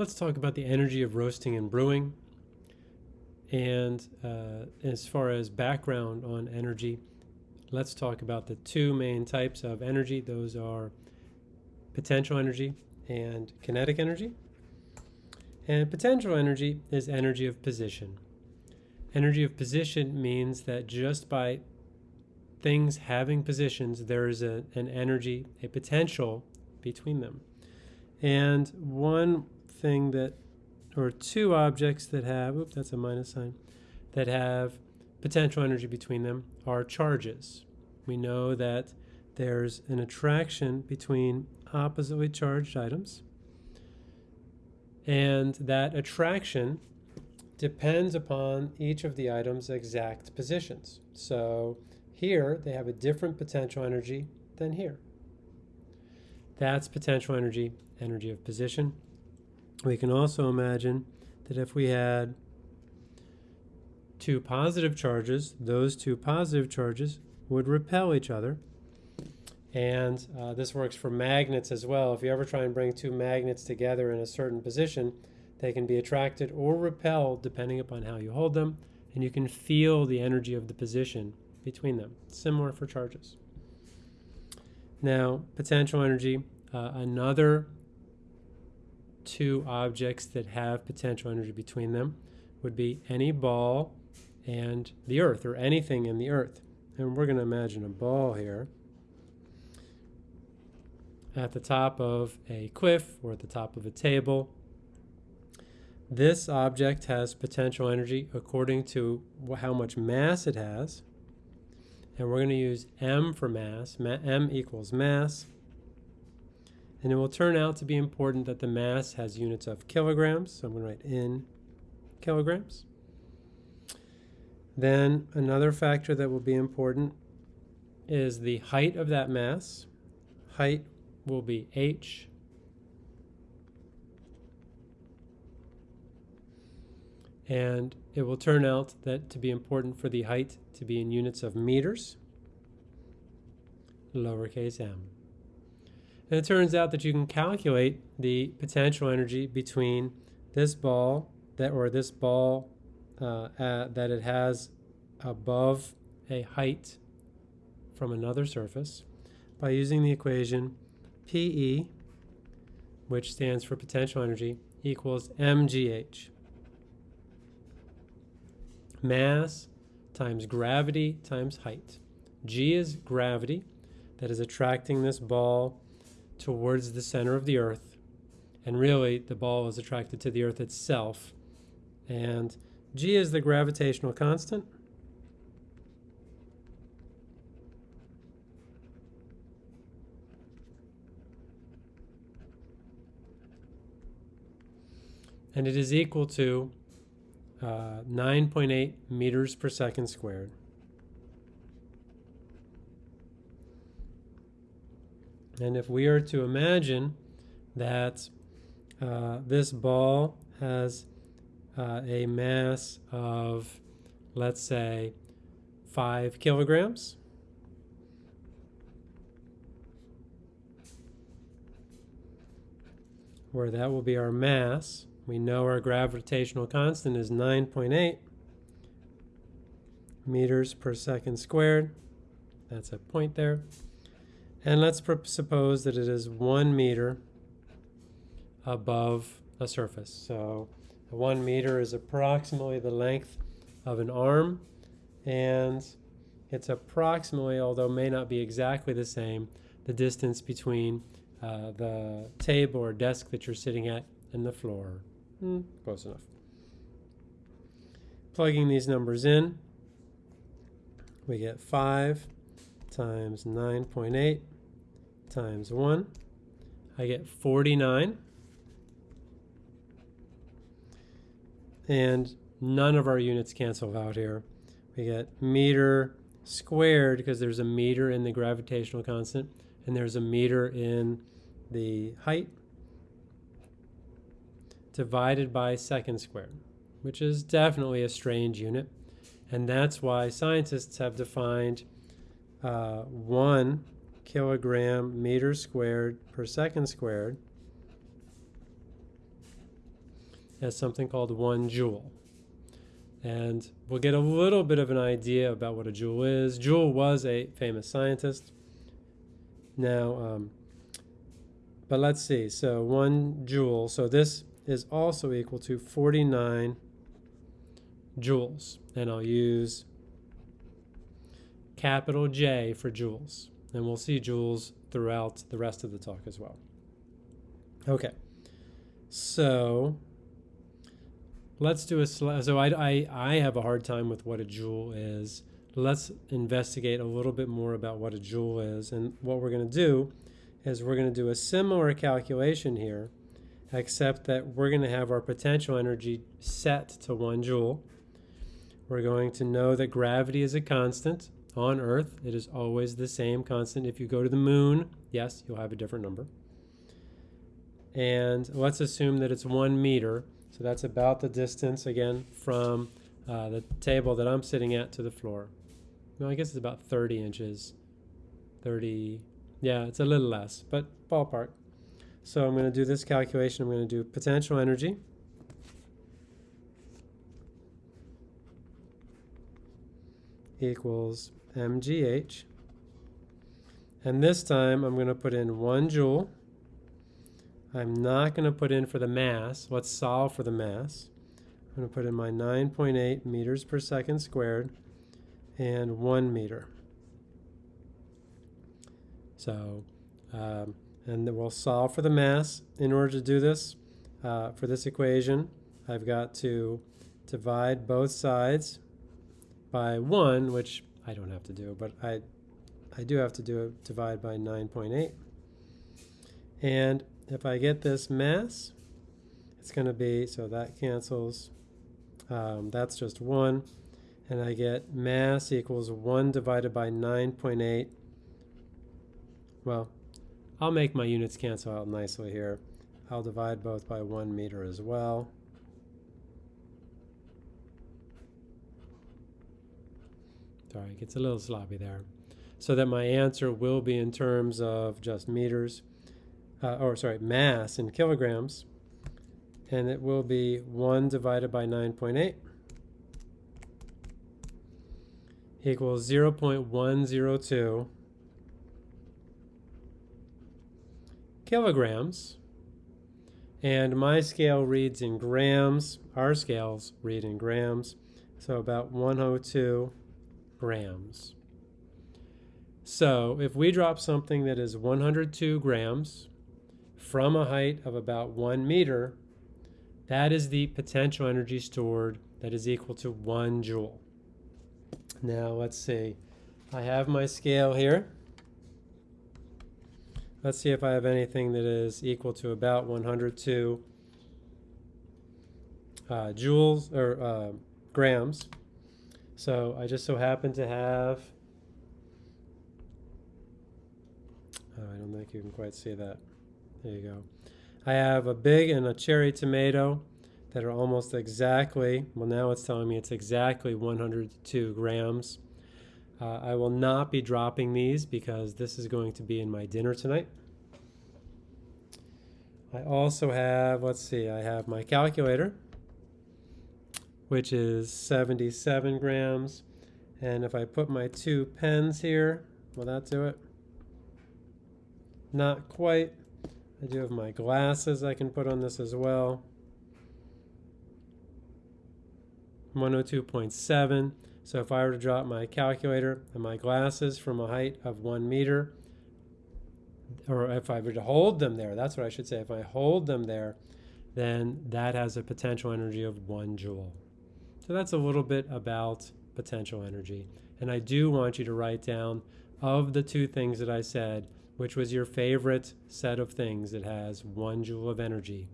let's talk about the energy of roasting and brewing. And uh, as far as background on energy, let's talk about the two main types of energy. Those are potential energy and kinetic energy. And potential energy is energy of position. Energy of position means that just by things having positions, there is a, an energy, a potential between them. And one thing that, or two objects that have, oops, that's a minus sign, that have potential energy between them are charges. We know that there's an attraction between oppositely charged items, and that attraction depends upon each of the item's exact positions. So here they have a different potential energy than here. That's potential energy, energy of position. We can also imagine that if we had two positive charges, those two positive charges would repel each other. And uh, this works for magnets as well. If you ever try and bring two magnets together in a certain position, they can be attracted or repelled depending upon how you hold them, and you can feel the energy of the position between them. Similar for charges. Now, potential energy, uh, another two objects that have potential energy between them would be any ball and the earth, or anything in the earth. And we're going to imagine a ball here at the top of a cliff or at the top of a table. This object has potential energy according to how much mass it has. And we're going to use m for mass. Ma m equals mass. And it will turn out to be important that the mass has units of kilograms. So I'm going to write in kilograms. Then another factor that will be important is the height of that mass. Height will be h. And it will turn out that to be important for the height to be in units of meters, lowercase m. And it turns out that you can calculate the potential energy between this ball that or this ball uh, that it has above a height from another surface by using the equation PE, which stands for potential energy, equals mgh. Mass times gravity times height. G is gravity that is attracting this ball towards the center of the earth. And really, the ball is attracted to the earth itself. And G is the gravitational constant. And it is equal to uh, 9.8 meters per second squared. And if we are to imagine that uh, this ball has uh, a mass of, let's say, 5 kilograms, where that will be our mass, we know our gravitational constant is 9.8 meters per second squared. That's a point there. And let's suppose that it is one meter above a surface. So one meter is approximately the length of an arm and it's approximately, although may not be exactly the same, the distance between uh, the table or desk that you're sitting at and the floor. Mm, close enough. Plugging these numbers in, we get 5 times 9.8 times 1. I get 49. And none of our units cancel out here. We get meter squared because there's a meter in the gravitational constant and there's a meter in the height divided by second squared, which is definitely a strange unit. And that's why scientists have defined uh, 1 kilogram meter squared per second squared as something called one joule. And we'll get a little bit of an idea about what a joule is. Joule was a famous scientist. Now, um, but let's see. So one joule. So this is also equal to 49 joules. And I'll use capital J for joules. And we'll see joules throughout the rest of the talk as well. Okay. So let's do a so I, I, I have a hard time with what a joule is. Let's investigate a little bit more about what a joule is. And what we're going to do is we're going to do a similar calculation here, except that we're going to have our potential energy set to one joule. We're going to know that gravity is a constant on Earth. It is always the same constant. If you go to the moon, yes, you'll have a different number. And let's assume that it's one meter. So that's about the distance, again, from uh, the table that I'm sitting at to the floor. No, I guess it's about 30 inches. 30, yeah, it's a little less, but ballpark. So I'm going to do this calculation. I'm going to do potential energy. equals mgh. And this time I'm going to put in 1 joule I'm not going to put in for the mass. Let's solve for the mass. I'm going to put in my 9.8 meters per second squared and 1 meter. So, um, and we'll solve for the mass. In order to do this, uh, for this equation, I've got to divide both sides by 1, which I don't have to do, but I, I do have to do it, divide by 9.8. And if I get this mass, it's going to be, so that cancels. Um, that's just 1. And I get mass equals 1 divided by 9.8. Well, I'll make my units cancel out nicely here. I'll divide both by 1 meter as well. Sorry, it gets a little sloppy there. So that my answer will be in terms of just meters uh, or sorry, mass in kilograms, and it will be 1 divided by 9.8 equals 0 0.102 kilograms. And my scale reads in grams. Our scales read in grams. So about 102 grams. So if we drop something that is 102 grams, from a height of about one meter, that is the potential energy stored that is equal to one joule. Now let's see. I have my scale here. Let's see if I have anything that is equal to about 102 uh, joules or uh, grams. So I just so happen to have, oh, I don't think you can quite see that. There you go. I have a big and a cherry tomato that are almost exactly, well now it's telling me it's exactly 102 grams. Uh, I will not be dropping these because this is going to be in my dinner tonight. I also have, let's see, I have my calculator, which is 77 grams. And if I put my two pens here, will that do it? Not quite. I do have my glasses I can put on this as well. 102.7. So if I were to drop my calculator and my glasses from a height of one meter, or if I were to hold them there, that's what I should say. If I hold them there, then that has a potential energy of one joule. So that's a little bit about potential energy. And I do want you to write down of the two things that I said, which was your favorite set of things that has one joule of energy